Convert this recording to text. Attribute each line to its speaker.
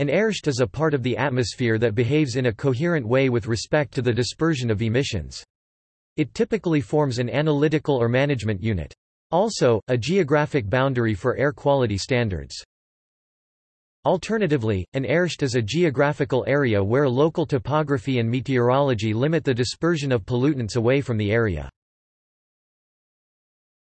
Speaker 1: An airshed is a part of the atmosphere that behaves in a coherent way with respect to the dispersion of emissions. It typically forms an analytical or management unit. Also, a geographic boundary for air quality standards. Alternatively, an airshed is a geographical area where local topography and meteorology limit the dispersion of pollutants away from the area.